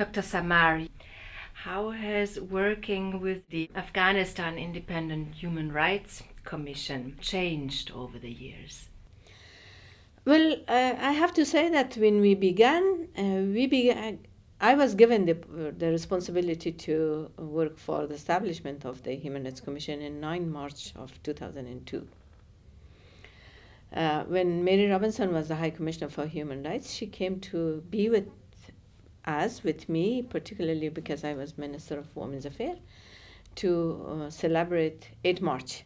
Dr. Samar, how has working with the Afghanistan Independent Human Rights Commission changed over the years? Well, uh, I have to say that when we began, uh, we began. I was given the, the responsibility to work for the establishment of the Human Rights Commission in 9 March of 2002. Uh, when Mary Robinson was the High Commissioner for Human Rights, she came to be with us, with me, particularly because I was Minister of Women's Affairs, to uh, celebrate 8 March.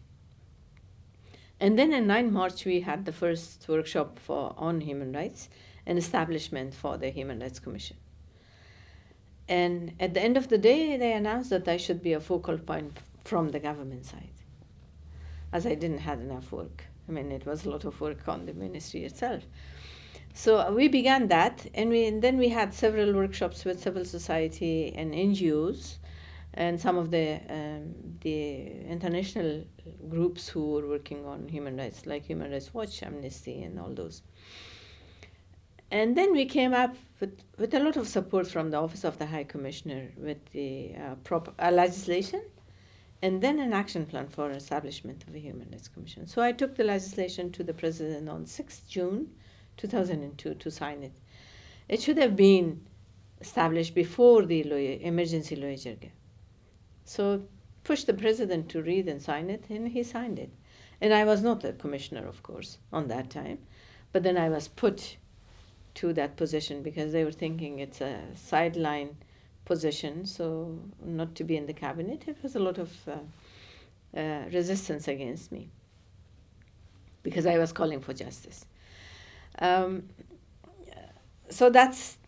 And then in 9 March, we had the first workshop for, on human rights an establishment for the Human Rights Commission. And at the end of the day, they announced that I should be a focal point from the government side, as I didn't have enough work. I mean, it was a lot of work on the ministry itself. So uh, we began that, and, we, and then we had several workshops with civil society and NGOs, and some of the um, the international groups who were working on human rights, like Human Rights Watch, Amnesty, and all those. And then we came up with, with a lot of support from the Office of the High Commissioner with the uh, prop, uh, legislation and then an action plan for establishment of a Human Rights Commission. So I took the legislation to the President on 6th June 2002 to sign it. It should have been established before the emergency loya jirga. So pushed the president to read and sign it, and he signed it. And I was not a commissioner, of course, on that time, but then I was put to that position because they were thinking it's a sideline position, so not to be in the cabinet. It was a lot of uh, uh, resistance against me because I was calling for justice. Um, so that's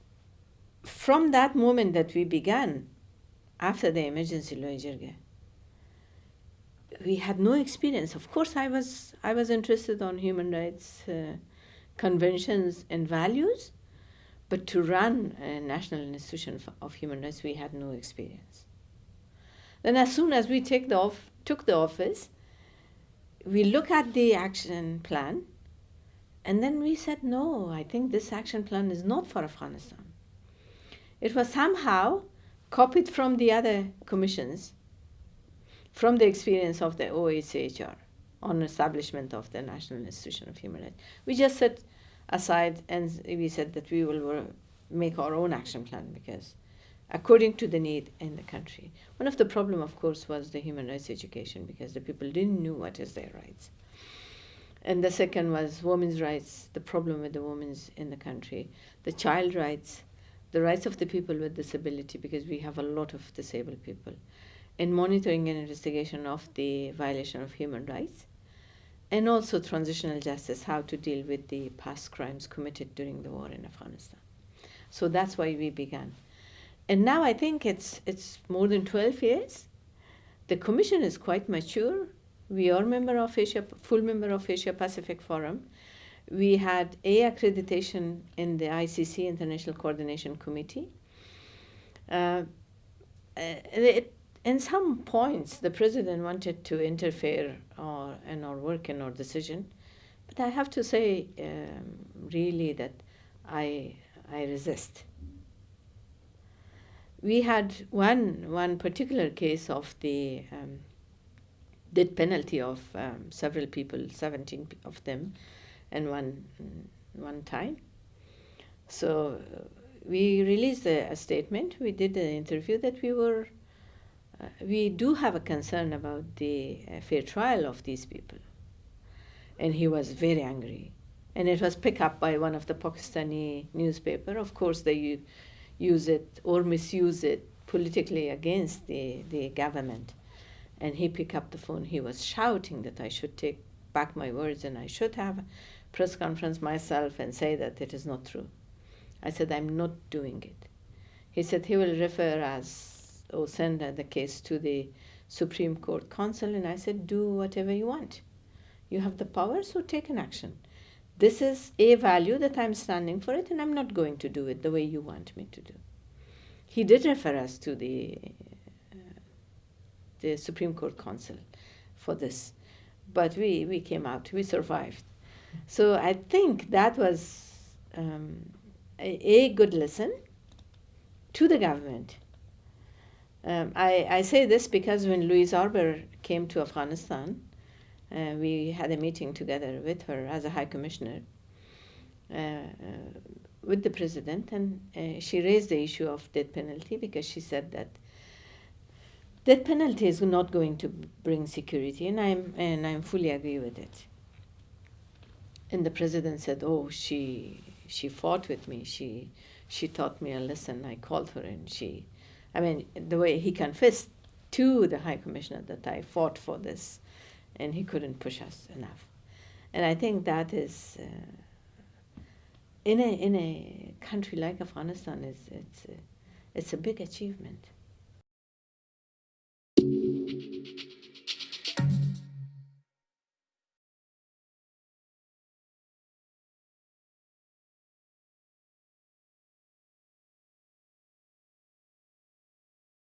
from that moment that we began after the emergency loya jirga we had no experience. Of course i was i was interested on human rights uh, conventions and values but to run a national institution of human rights we had no experience. Then as soon as we take the off, took the office we look at the action plan and then we said, no, I think this action plan is not for Afghanistan. It was somehow copied from the other commissions, from the experience of the OHCHR on establishment of the National Institution of Human Rights. We just set aside and we said that we will make our own action plan because according to the need in the country. One of the problem, of course, was the human rights education because the people didn't know what is their rights. And the second was women's rights, the problem with the women's in the country, the child rights, the rights of the people with disability, because we have a lot of disabled people, and monitoring and investigation of the violation of human rights, and also transitional justice, how to deal with the past crimes committed during the war in Afghanistan. So that's why we began. And now I think it's, it's more than 12 years. The commission is quite mature we are member of Asia, full member of Asia Pacific Forum. We had A accreditation in the ICC International Coordination Committee. Uh, it, in some points, the president wanted to interfere or, in our work and our decision, but I have to say, um, really, that I I resist. We had one one particular case of the um, death penalty of um, several people, 17 of them, and one, one time. So uh, we released a, a, statement. We did an interview that we were, uh, we do have a concern about the uh, fair trial of these people. And he was very angry. And it was picked up by one of the Pakistani newspaper. Of course, they use it or misuse it politically against the, the government. And he picked up the phone. He was shouting that I should take back my words and I should have a press conference myself and say that it is not true. I said, I'm not doing it. He said he will refer us or send the case to the Supreme Court Counsel. And I said, do whatever you want. You have the power, so take an action. This is a value that I'm standing for it, and I'm not going to do it the way you want me to do. He did refer us to the the Supreme Court Counsel for this. But we, we came out, we survived. So I think that was um, a, a, good lesson to the government. Um, I, I say this because when Louise Arbour came to Afghanistan, uh, we had a meeting together with her as a High Commissioner uh, uh, with the President, and uh, she raised the issue of death penalty because she said that death penalty is not going to bring security, and I'm and I'm fully agree with it. And the President said, "Oh, she she fought with me. She she taught me a lesson. I called her, and she, I mean, the way he confessed to the High Commissioner that I fought for this." and he couldn't push us enough. And I think that is uh, in a in a country like Afghanistan is it's a, it's a big achievement.